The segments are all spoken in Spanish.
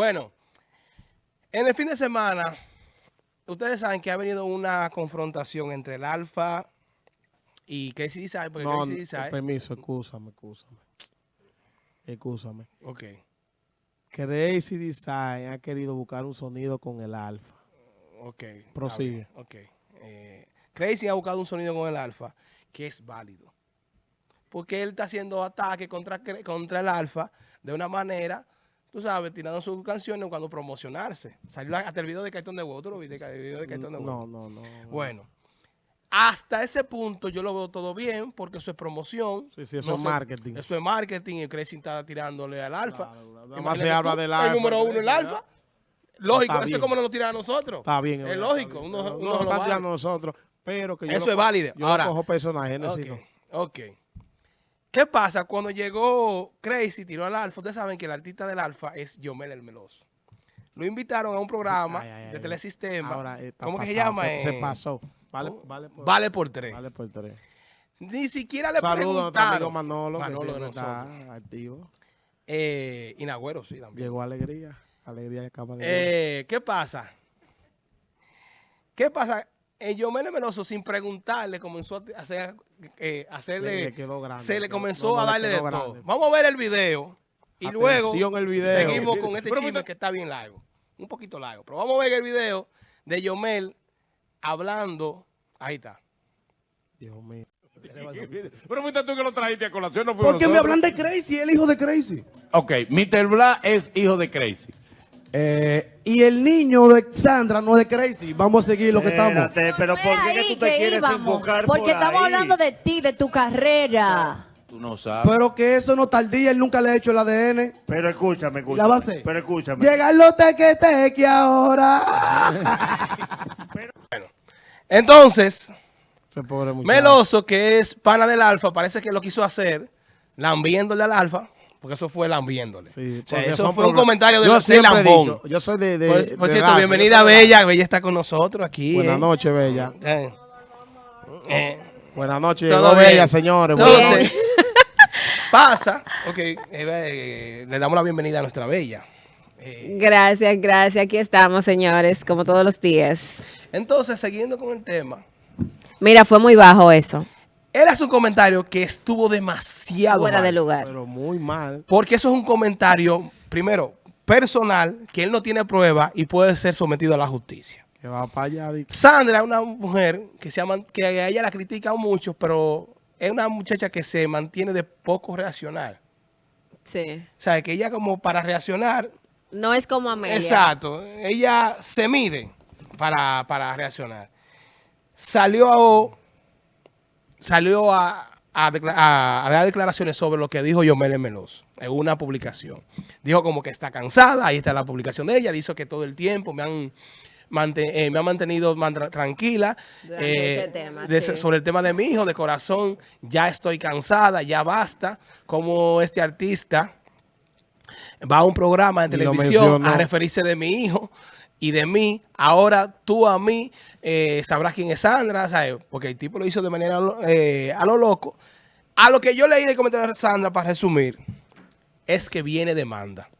Bueno, en el fin de semana, ustedes saben que ha venido una confrontación entre el Alfa y Casey Design. Porque No, Casey permiso, excúsame, excúsame. Excúsame. Ok, Crazy Design ha querido buscar un sonido con el alfa. ok. Prosigue. Ok. Eh, Crazy ha buscado un sonido con el Alfa que es válido. Porque él está haciendo ataque contra, contra el Alfa de una manera, tú sabes, tirando sus canciones cuando promocionarse. Salió hasta el video de Cartón de Huevo. ¿Tú lo viste? El video de Cartón de Huevo. No, no, no. no. Bueno, hasta ese punto yo lo veo todo bien porque eso es promoción. Sí, sí, eso No es se- marketing. Eso es marketing y Crazy está tirándole al alfa. Claro, más se habla del El alfa, número uno, el alfa. Lógico, eso es como nos lo tiran a nosotros. Está bien. Es verdad, lógico, uno- No, uno no, lo está tirando a nosotros, pero que yo Eso lo es válido. Yo Ahora- cojo personaje, Ok, necesito. ok. ¿Qué pasa? Cuando llegó Crazy, tiró al Alfa, ustedes saben que el artista del Alfa es Yomel el Meloso. Lo invitaron a un programa Ay, ay, ay, de. Telesistema. Ahora está ¿Cómo que se llama? Se, se Eh, pasó. Vale, por, Vale por tres. vale por tres. Ni siquiera le Saludos a amigo preguntaron. Manolo, que Manolo de siempre está activo. Eh, y Nagüero, sí, también. Llegó Alegría. Alegría acaba de Eh, ¿Qué pasa? ¿Qué pasa? Eh, Yomel el Meloso, sin preguntarle, comenzó a hacer, eh, hacerle... Le- le quedó grande, se le comenzó no, no, a le darle de todo. Vamos a ver el video y luego Atención el video. seguimos con este Pero chisme que está bien largo. Un poquito largo. Pero vamos a ver el video de Yomel hablando. Ahí está. Dios mío. Pero fuiste tú que lo trajiste a colación, no ¿Por qué me hablan de Crazy, el hijo de Crazy? Ok, Mr. Bla es hijo de Crazy. Eh, y el niño de Sandra no es de Crazy. Vamos a seguir lo que estamos. Espérate, pero Fue ¿por qué que ahí tú te quieres íbamos, enfocar Porque por estamos ahí? hablando de ti, de tu carrera. Tú no sabes. Pero que eso no tardía, él nunca le ha hecho el ADN. Pero escúchame, escúchame. La base. Pero escúchame. Llega lo teque teque ahora. Entonces, Ese pobre muchacho. Meloso, que es pana del Alfa, parece que lo quiso hacer lambiéndole al Alfa, porque eso fue lambiéndole. Sí, O sea, porque eso fue un comentario de Yo lambón. dicho, Yo soy de. de Por, por de cierto, edad, bienvenida. Bella. Bella está con nosotros aquí. Buenas eh. noches, Bella. Eh. Eh. Buenas noches, Todo bien. Bella, señores. Buenas Entonces, noches. pasa, ok, eh, eh, le damos la bienvenida a nuestra Bella. Eh, Gracias, gracias. Aquí estamos, señores, como todos los días. entonces, siguiendo con el tema, Mira, fue muy bajo eso. Él hace un comentario que estuvo demasiado Fuera mal, de lugar. Pero muy mal. Porque eso es un comentario, primero, personal, que él no tiene prueba y puede ser sometido a la justicia. Que va para allá. Sandra es una mujer que, se llama, que a ella la critican mucho, pero es una muchacha que se mantiene de poco reaccionar. Sí. O sea, que ella como para reaccionar, No es como Amelia. exacto, ella se mide para, para reaccionar. Salió, salió a, a a- a dar declaraciones sobre lo que dijo Yomel Meloso en una publicación. Dijo como que está cansada, ahí está la publicación de ella, dice que todo el tiempo me han, mante- eh, me han mantenido man- tra- tranquila eh, ese tema, de- sí. sobre el tema de mi hijo, de corazón, ya estoy cansada, ya basta, como este artista va a un programa de televisión a referirse de mi hijo y de mí. Ahora tú a mí eh, sabrás quién es Sandra, ¿sabes? Porque el tipo lo hizo de manera eh, a lo loco. A lo que yo leí de comentario de Sandra, para resumir, es que viene demanda.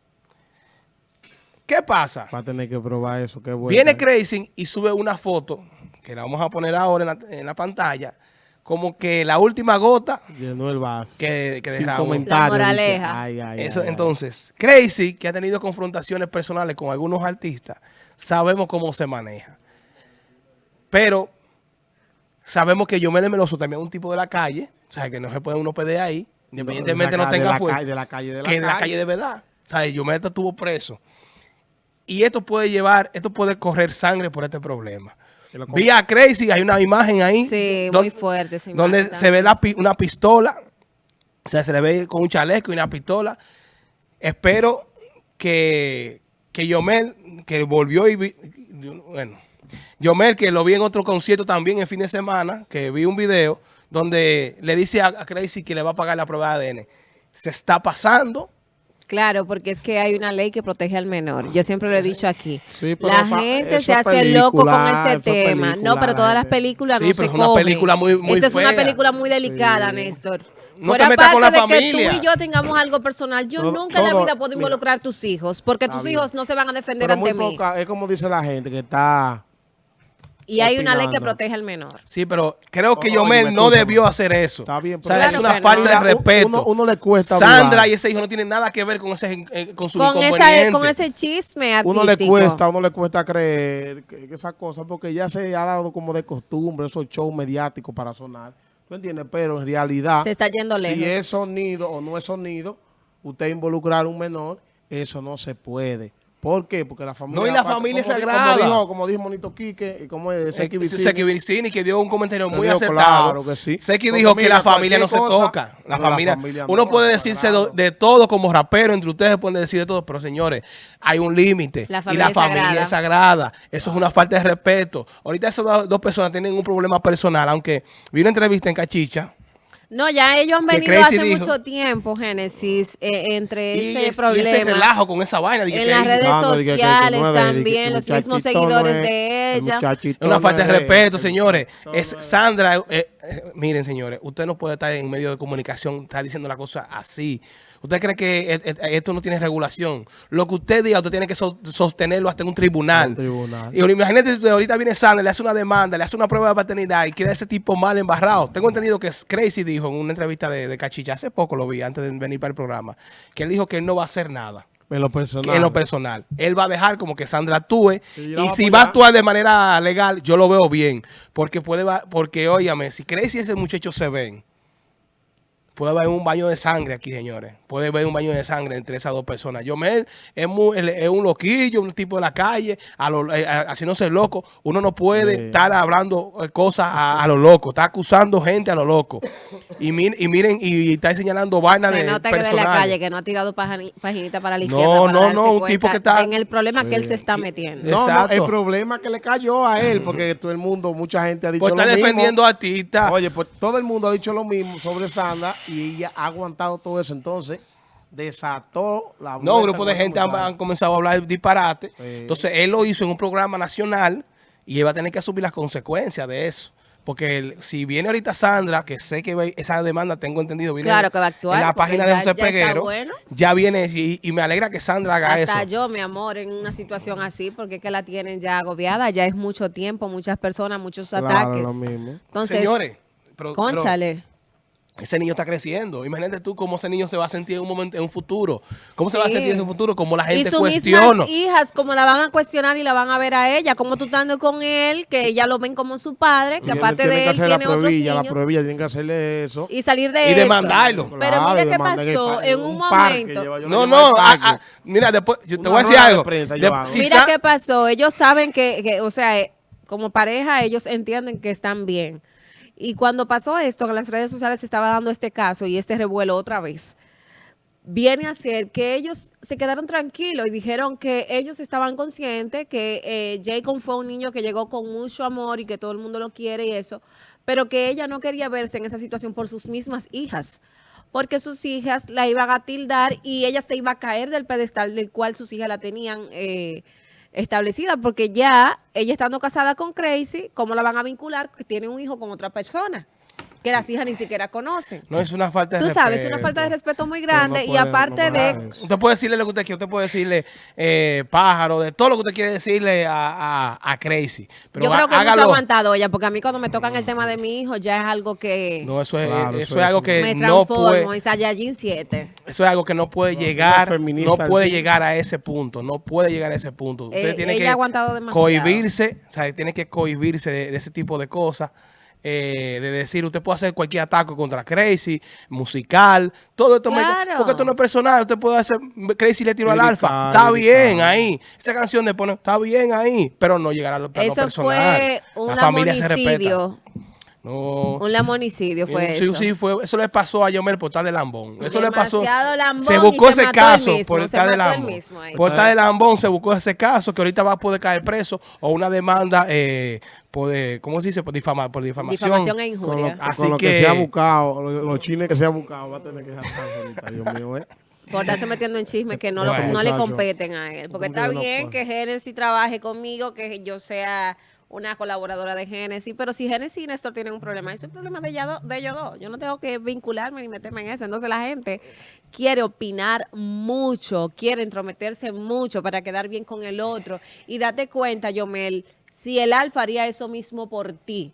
¿Qué pasa? Va a tener que probar eso. Qué bueno. Viene Crazy y sube una foto, que la vamos a poner ahora en la, en la pantalla, como que la última gota Llenó el vaso. que, que Sin comentarios. La moraleja. dije, Ay, ay, Eso, ay, ay. entonces, Crazy, que ha tenido confrontaciones personales con algunos artistas, sabemos cómo se maneja. Pero sabemos que Yomel Meloso también es un tipo de la calle, o sea, que no se puede uno pedir ahí, independientemente de la no tenga fuerza, calle- de la calle de la que de la calle. calle de verdad. O sea, Yomel estuvo preso. Y esto puede llevar, esto puede correr sangre por este problema. Que lo Vi a Crazy, hay una imagen ahí. Sí, don- muy fuerte. esa donde imagen se ve la una pistola, o sea, se le ve con un chaleco y una pistola. Espero que, que Yomel, que volvió y vi- bueno, Yomel, que lo vi en otro concierto también el fin de semana, que vi un video donde le dice a, a Crazy que le va a pagar la prueba de ADN. Se está pasando. Claro, porque es que hay una ley que protege al menor. Yo siempre lo he dicho aquí. Sí, la gente se hace loco con ese tema. No, pero todas las películas Sí, no pero se es una película muy- muy Esa es una película muy delicada, Sí. Néstor. no Fuera parte con la de familia. que tú y yo tengamos algo personal, yo Todo- nunca en la vida puedo mira. involucrar a tus hijos, porque tus bien. hijos no se van a defender Pero muy ante mí. poca, es como dice la gente que está... Y hay una ley que protege al menor. Sí, pero creo que Yomel me no escúchame. debió hacer eso. Está bien, o sea, pero- es una falta no. de respeto. uno- uno le cuesta Sandra y ese hijo no tienen nada que ver con ese eh, con su Con, esa, inconveniente. con ese chisme artístico. Uno le cuesta, uno le cuesta creer que, que esa cosa, porque ya se ha dado como de costumbre esos shows mediáticos para sonar. ¿Tú entiendes? Pero en realidad, Se está yendo si lejos. es sonido o no es sonido, usted involucrar a un menor, eso no se puede. ¿Por qué? Porque la familia... No, y la aparte, familia como es sagrada. Como dijo, como dijo Monito Quique, y como es Seki Eh, Vicini, Seki Vicini, que dio un comentario muy dijo, acertado. claro que sí. Seki dijo que mira, la familia no se cosa, toca. La no, la familia, familia uno no, puede decirse sagrado. de todo como rapero, entre ustedes pueden decir de todo, pero señores, hay un límite. Y familia la familia es sagrada. Eso es una falta de respeto. Ahorita esas dos, dos personas tienen un problema personal, aunque vi una entrevista en Cachicha. No, ya ellos han venido Crazy hace dijo- mucho tiempo, Génesis, eh, entre Y, ese es- y problema. ese relajo con esa vaina. dije en las redes No, no, dije que- que sociales no es también, los mismos seguidores no es- de el ella. muchachito Es una falta de es- respeto, señores. Es es- Sandra, eh, eh, miren, señores, usted no puede estar en medio de comunicación, estar diciendo la cosa así. ¿Usted cree que eh, eh, esto no tiene regulación? Lo que usted diga, usted tiene que so- sostenerlo hasta en un tribunal. Un tribunal. Y ahora, imagínate, si ahorita viene Sandra, le hace una demanda, le hace una prueba de paternidad y queda ese tipo mal embarrado. Tengo entendido que Crazy dijo en una entrevista de, de Cachicha, hace poco lo vi, antes de venir para el programa, que él dijo que él no va a hacer nada En lo personal. en lo personal. Él va a dejar como que Sandra actúe Sí, y si va a actuar de manera legal, yo lo veo bien. Porque puede, va- porque óyame, si crees y ese muchacho se ven, puede haber un baño de sangre aquí, señores. Puede haber un baño de sangre entre esas dos personas. Yomel es, muy, es un loquillo, un tipo de la calle, a lo- eh, a- haciéndose loco. Uno no puede Sí. estar hablando eh, cosas a, a lo loco, está acusando gente a lo loco. Y, mir- y miren, y está señalando vainas Se de nota que de la personales. calle, que no ha tirado paginita para la No, para no, no, un tipo que está- En el problema que él se está metiendo. No, no, Exacto. el problema que le cayó a él, porque todo el mundo, mucha gente ha dicho Pues lo está mismo. defendiendo a ti, está. Oye, pues todo el mundo ha dicho lo mismo sobre Sandra y ella ha aguantado todo eso. Entonces, desató la No, un grupo de gente han, comenzado a hablar disparate. Sí. Entonces, él lo hizo en un programa nacional y él va a tener que asumir las consecuencias de eso. Porque el- si viene ahorita Sandra, que sé que va- esa demanda, tengo entendido, viene Claro que va a actuar, en la página de José ya está Peguero, bueno. ya viene y, y me alegra que Sandra haga Hasta eso. yo, mi amor, en una situación así, porque es que la tienen ya agobiada, ya es mucho tiempo, muchas personas, muchos Claro, ataques. lo mismo. Entonces, Señores, pero, pero conchale. Ese niño está creciendo. Imagínate tú cómo ese niño se va a sentir en un momento, en un futuro. ¿Cómo se va a sentir en su futuro? Como la y gente sus cuestiona. mismas hijas, como la van a cuestionar y la van a ver a ella, como tú estando con él, que ella lo ven como su padre, que aparte tiene de que él hacer tiene la otros pruebilla, la niños. pruebilla, tienen que hacerle eso. Y salir de Y eso. demandarlo. Pero Claro, mira y qué pasó en un momento. lleva- No, no, ah, ah, mira, después, yo te Una voy a decir de algo. prensa De- llevaba. si Mira qué pasó. Ellos saben que, que, o sea, eh, como pareja, ellos entienden que están bien. Y cuando pasó esto, en las redes sociales se estaba dando este caso y este revuelo otra vez, viene a ser que ellos se quedaron tranquilos y dijeron que ellos estaban conscientes que eh, Jacob fue un niño que llegó con mucho amor y que todo el mundo lo quiere y eso, pero que ella no quería verse en esa situación por sus mismas hijas porque sus hijas la iban a tildar y ella se iba a caer del pedestal del cual sus hijas la tenían eh, establecida, porque ya ella estando casada con Crazy, ¿cómo la van a vincular? Tiene un hijo con otra persona, que las hijas ni siquiera conocen. No, es una falta de Tú sabes, es una respeto. falta de respeto muy no grande y puede- aparte no de... Usted puede decirle lo que usted quiere, usted puede decirle eh, pájaro, de todo lo que usted quiere decirle a, a, a Crazy. Pero yo creo que há- mucho hágalo. aguantado ella, porque a mí cuando me tocan el tema de mi hijo ya es algo que No, eso es, Claro, eso eso es es- algo que me no transformo puede, en Saiyajin 7. eso es algo que no puede No, llegar, no puede llegar a ese punto, no puede llegar a ese punto. Usted Eh, tiene ella que ha aguantado demasiado. cohibirse, o sea, tiene que cohibirse de, de ese tipo de cosas. Eh, de decir, usted puede hacer cualquier ataque contra Crazy, musical, todo esto, me- porque esto no es personal, usted puede hacer, Crazy le tiró al alfa, está bien ahí, esa canción de poner, está bien ahí, pero no llegará al plano Eso personal. fue un La familia se respeta. No. Un lamonicidio fue sí, eso. sí, fue, eso le pasó a Yomer por estar de lambón. Eso le pasó. Lambón se y buscó se ese caso mismo, por estar de lambón. Por estar de lambón se buscó ese caso que ahorita va a poder caer preso o una demanda eh, por, eh, ¿cómo se dice? Por, difama, por difamación. Difamación e Con lo, injuria. Así con lo que, que- se ha buscado, lo- los chines que se ha buscado, va a tener que ahorita, Dios mío, ¿eh? Por estarse metiendo en chismes que no, lo- no le competen a él. Porque ¿Cómo que está bien que Genesis trabaje conmigo, que yo sea una colaboradora de Génesis, pero si Génesis y Néstor tienen un problema, eso es problema de, ella de ellos dos. Yo no tengo que vincularme ni meterme en eso. Entonces la gente quiere opinar mucho, quiere entrometerse mucho para quedar bien con el otro. Y date cuenta, Yomel, si el alfa haría eso mismo por ti.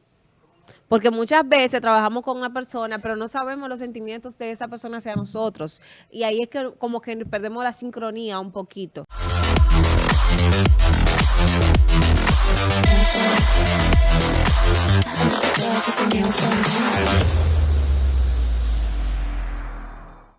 Porque muchas veces trabajamos con una persona, pero no sabemos los sentimientos de esa persona hacia nosotros. Y ahí es que como que perdemos la sincronía un poquito. There's something else going on.